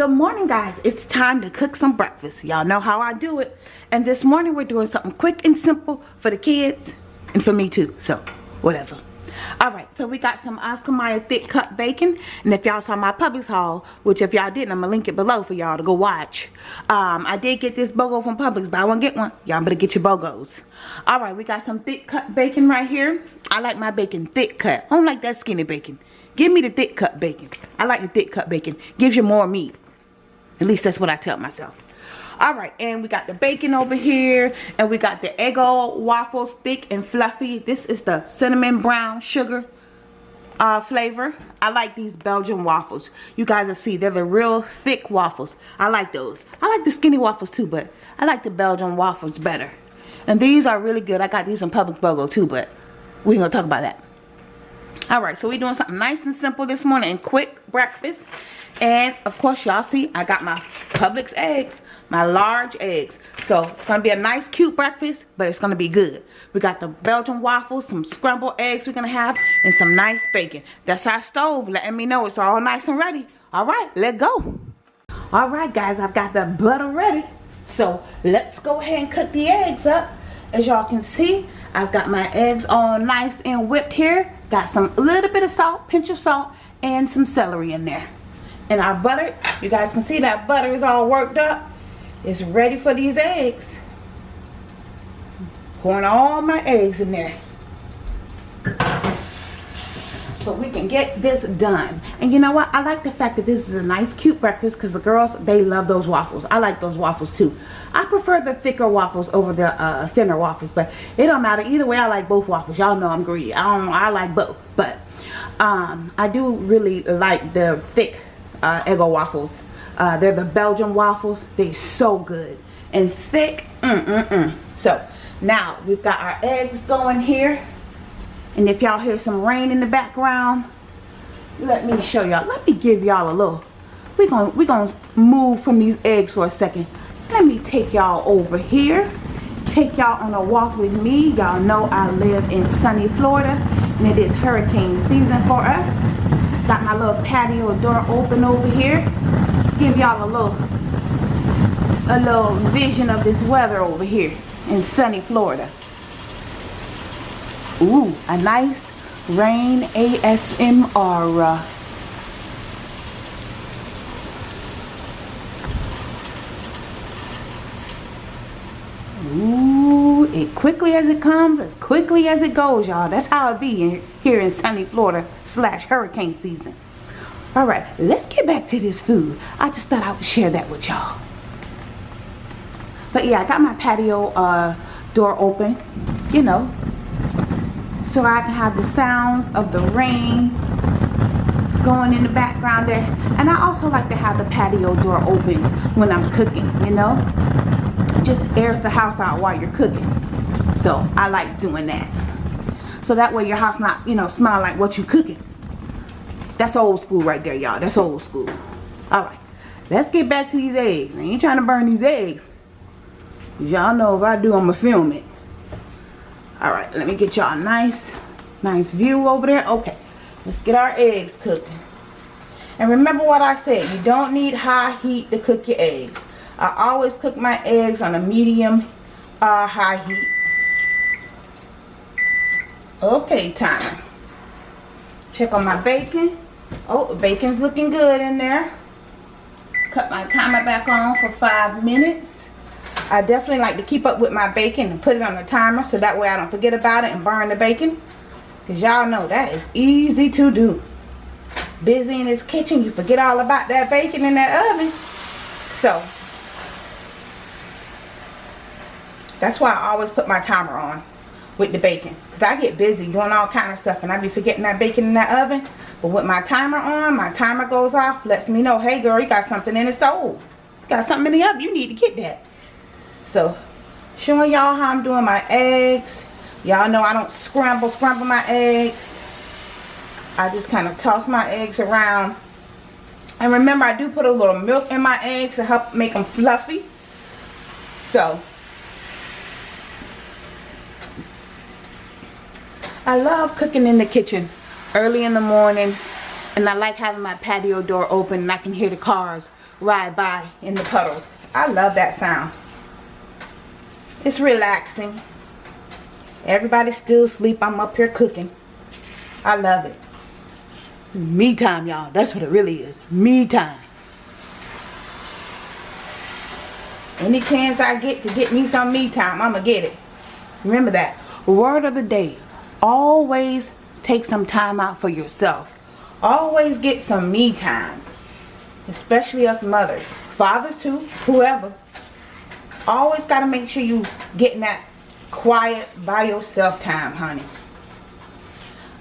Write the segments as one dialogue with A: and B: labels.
A: good morning, guys. It's time to cook some breakfast. Y'all know how I do it. And this morning we're doing something quick and simple for the kids and for me too. So, whatever. All right, so we got some Oscar Mayer thick cut bacon. And if y'all saw my Publix haul, which if y'all didn't, I'm gonna link it below for y'all to go watch. Um, I did get this BOGO from Publix, but I won't get one. Y'all better get your BOGOs. All right, we got some thick cut bacon right here. I like my bacon thick cut. I don't like that skinny bacon. Give me the thick cut bacon. I like the thick cut bacon. Gives you more meat. At least that's what I tell myself. All right, and we got the bacon over here, and we got the Eggo waffles, thick and fluffy. This is the cinnamon brown sugar uh, flavor. I like these Belgian waffles. You guys will see, they're the real thick waffles. I like those. I like the skinny waffles too, but I like the Belgian waffles better. And these are really good. I got these in Publix BOGO too, but we ain't gonna talk about that. All right, so we're doing something nice and simple this morning and quick breakfast. And of course, y'all see, I got my Publix eggs, my large eggs. So it's gonna be a nice, cute breakfast, but it's gonna be good. We got the Belgian waffles, some scrambled eggs we're gonna have, and some nice bacon. That's our stove, letting me know it's all nice and ready. All right, let's go. All right, guys, I've got the butter ready. So let's go ahead and cook the eggs up. As y'all can see, I've got my eggs all nice and whipped here. Got some little bit of salt, pinch of salt, and some celery in there. And our butter, you guys can see that butter is all worked up. It's ready for these eggs. Pouring all my eggs in there. So we can get this done. And you know what? I like the fact that this is a nice cute breakfast because the girls, they love those waffles. I like those waffles too. I prefer the thicker waffles over the uh, thinner waffles. But it don't matter. Either way, I like both waffles. Y'all know I'm greedy. I don't know. I like both. But um, I do really like the thick uh, Eggo waffles. Uh, they're the Belgian waffles. They're so good. And thick. Mm, mm, mm. So now we've got our eggs going here. And if y'all hear some rain in the background, let me show y'all. Let me give y'all a little. We're going we gonna move from these eggs for a second. Let me take y'all over here. Take y'all on a walk with me. Y'all know I live in sunny Florida. And it is hurricane season for us. Got my little patio door open over here. Give y'all a little a little vision of this weather over here in sunny Florida. Ooh, a nice rain ASMR. Uh. Ooh, it quickly as it comes, as quickly as it goes, y'all. That's how it be in, here in sunny Florida slash hurricane season. All right, let's get back to this food. I just thought I would share that with y'all. But yeah, I got my patio uh, door open, you know, so I can have the sounds of the rain going in the background there. And I also like to have the patio door open when I'm cooking, you know. Just airs the house out while you're cooking. So I like doing that. So that way your house not, you know, smell like what you cooking. That's old school right there, y'all. That's old school. Alright. Let's get back to these eggs. I ain't trying to burn these eggs. Y'all know if I do, I'm going to film it. Alright, let me get y'all a nice, nice view over there. Okay, let's get our eggs cooking. And remember what I said, you don't need high heat to cook your eggs. I always cook my eggs on a medium uh, high heat. Okay, time. Check on my bacon. Oh, bacon's looking good in there. Cut my timer back on for five minutes. I definitely like to keep up with my bacon and put it on the timer so that way I don't forget about it and burn the bacon. Because y'all know that is easy to do. Busy in this kitchen, you forget all about that bacon in that oven. So, that's why I always put my timer on with the bacon. Because I get busy doing all kind of stuff and I be forgetting that bacon in that oven. But with my timer on, my timer goes off, lets me know, hey girl, you got something in the stove. You got something in the oven, you need to get that. So, showing y'all how I'm doing my eggs. Y'all know I don't scramble, scramble my eggs. I just kind of toss my eggs around And remember, I do put a little milk in my eggs to help make them fluffy. So, I love cooking in the kitchen early in the morning. And I like having my patio door open and I can hear the cars ride by in the puddles. I love that sound. It's relaxing. Everybody's still asleep. I'm up here cooking. I love it. Me time, y'all. That's what it really is. Me time. Any chance I get to get me some me time, I'm going to get it. Remember that. Word of the day. Always take some time out for yourself. Always get some me time. Especially us mothers. Fathers too. Whoever. Always got to make sure you getting that quiet by yourself time, honey.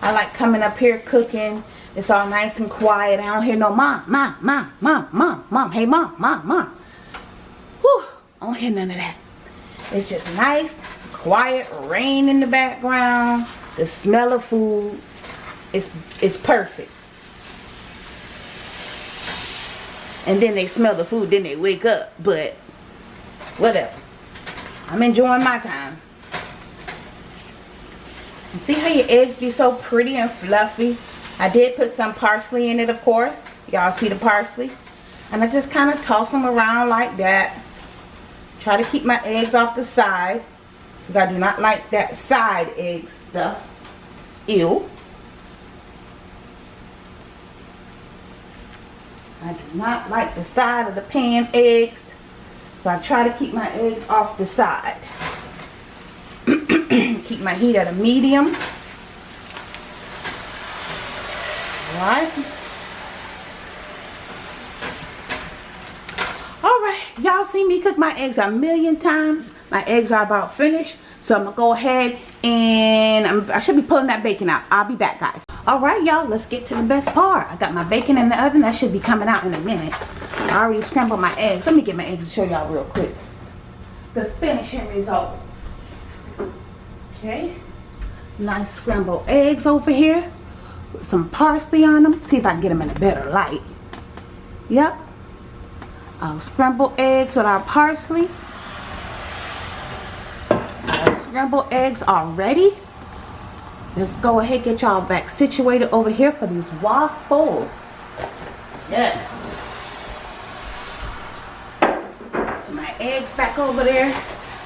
A: I like coming up here cooking. It's all nice and quiet. I don't hear no mom, mom, mom, mom, mom, mom. Hey, mom, mom, mom. Whew. I don't hear none of that. It's just nice, quiet, rain in the background. The smell of food. It's, it's perfect. And then they smell the food, then they wake up. But, whatever. I'm enjoying my time. You see how your eggs be so pretty and fluffy? I did put some parsley in it, of course. Y'all see the parsley? And I just kind of toss them around like that. Try to keep my eggs off the side. Because I do not like that side egg stuff. Ew. I do not like the side of the pan eggs. So I try to keep my eggs off the side. Keep my heat at a medium. Alright. Alright, y'all see me cook my eggs a million times. My eggs are about finished. So I'm to go ahead and I'm, i should be pulling that bacon out. I'll be back, guys. Alright, y'all, let's get to the best part. I got my bacon in the oven. That should be coming out in a minute. I already scrambled my eggs. Let me get my eggs to show y'all real quick. The finishing results Okay. Nice scrambled eggs over here. With some parsley on them. See if I can get them in a better light. Yep. Our scrambled eggs with our parsley. Scrambled eggs are ready. Let's go ahead get y'all back situated over here for these waffles. Yes. My eggs back over there.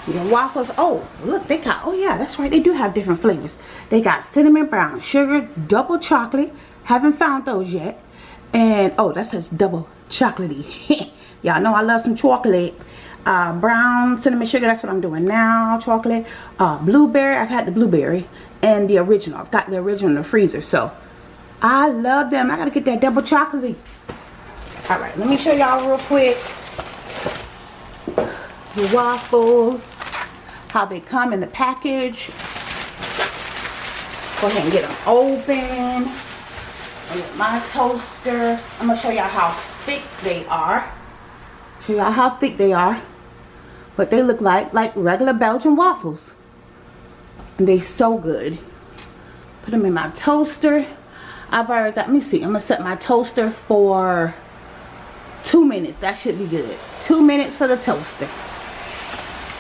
A: Your waffles, oh, look, they got, oh yeah, that's right, they do have different flavors. They got cinnamon brown sugar, double chocolate. Haven't found those yet. And, oh, that says double chocolatey. Y'all know I love some chocolate. Uh, brown cinnamon sugar, that's what I'm doing now. Chocolate. Uh, blueberry, I've had the blueberry. And the original, I've got the original in the freezer. So, I love them. I gotta get that double chocolatey. Alright, let me show y'all real quick. The waffles how they come in the package. Go ahead and get them open. And my toaster, I'm to show y'all how thick they are. Show y'all how thick they are. What they look like, like regular Belgian waffles. And they so good. Put them in my toaster. I've already got, let me see, I'm to set my toaster for two minutes. That should be good. Two minutes for the toaster.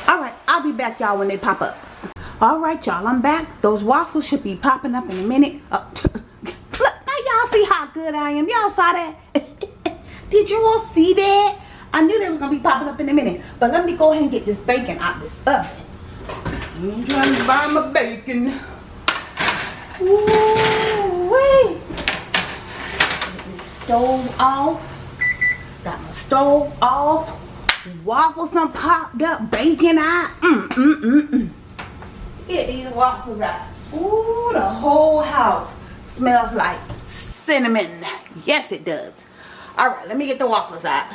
A: All right I'll be back y'all when they pop up. Alright y'all, I'm back. Those waffles should be popping up in a minute. Oh, look, now y'all see how good I am. Y'all saw that? Did you all see that? I knew they was going to be popping up in a minute. But let me go ahead and get this bacon out of this oven. I'm trying to buy my bacon. Ooh, wait. Get this stove off. Got my stove off. Waffles done popped up, bacon out. Mm, mm, mm, mm. Get these waffles out. Ooh, the whole house smells like cinnamon. Yes, it does. All right, let me get the waffles out.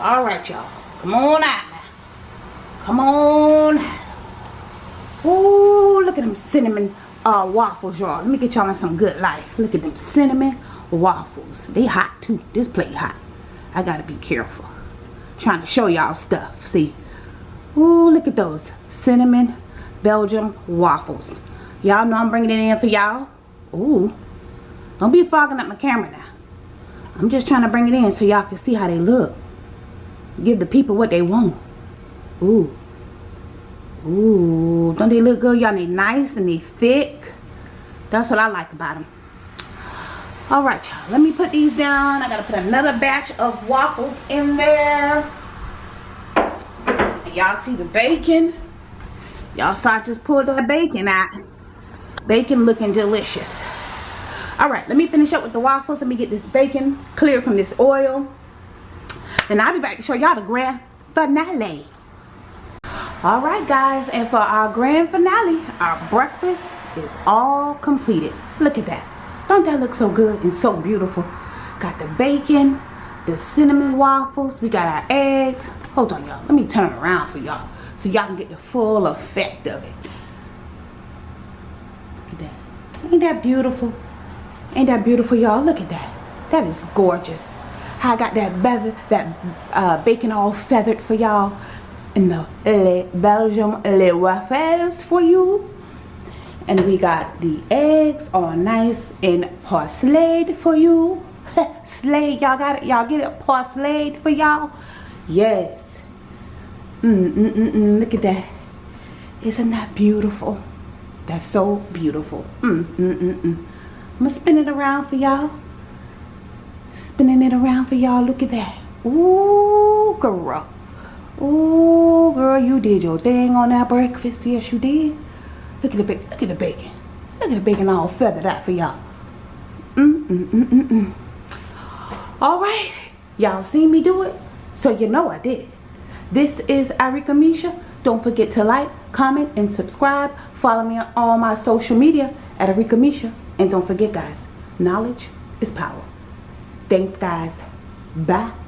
A: All right, y'all. Come on out Come on. Ooh, look at them cinnamon uh, waffles, y'all. Let me get y'all in some good life. Look at them cinnamon waffles. They hot too. This plate hot. I gotta be careful. Trying to show y'all stuff. See. Ooh, look at those. Cinnamon Belgium waffles. Y'all know I'm bringing it in for y'all. Ooh. Don't be fogging up my camera now. I'm just trying to bring it in so y'all can see how they look. Give the people what they want. Ooh. Ooh. Don't they look good? Y'all they nice and they thick. That's what I like about them. Alright y'all. Let me put these down. I gotta put another batch of waffles in there. Y'all see the bacon? Y'all saw I just pulled the bacon out. Bacon looking delicious. Alright, let me finish up with the waffles. Let me get this bacon clear from this oil. And I'll be back to show y'all the grand finale. Alright guys, and for our grand finale, our breakfast is all completed. Look at that. Don't that look so good and so beautiful? Got the bacon, the cinnamon waffles, we got our eggs. Hold on y'all, let me turn around for y'all so y'all can get the full effect of it. Look at that. Ain't that beautiful? Ain't that beautiful y'all? Look at that. That is gorgeous. I got that feather, that uh, bacon all feathered for y'all. And the Le Belgium Le Waffles for you. And we got the eggs all nice and parceled for you. Slayed, y'all got it? Y'all get it parceled for y'all? Yes. Mm, mm, mm, mm, look at that. Isn't that beautiful? That's so beautiful. Mm, mm, mm, mm. I'm going to spin it around for y'all. Spinning it around for y'all. Look at that. Ooh, girl. Ooh, girl, you did your thing on that breakfast. Yes, you did. Look at the bacon. Look at the bacon. Look at the bacon all feathered out for y'all. Mm, mm, mm, mm, mm. All right. Y'all seen me do it? So you know I did it. This is Arika Misha. Don't forget to like, comment, and subscribe. Follow me on all my social media at Arika Misha. And don't forget, guys, knowledge is power. Thanks, guys. Bye.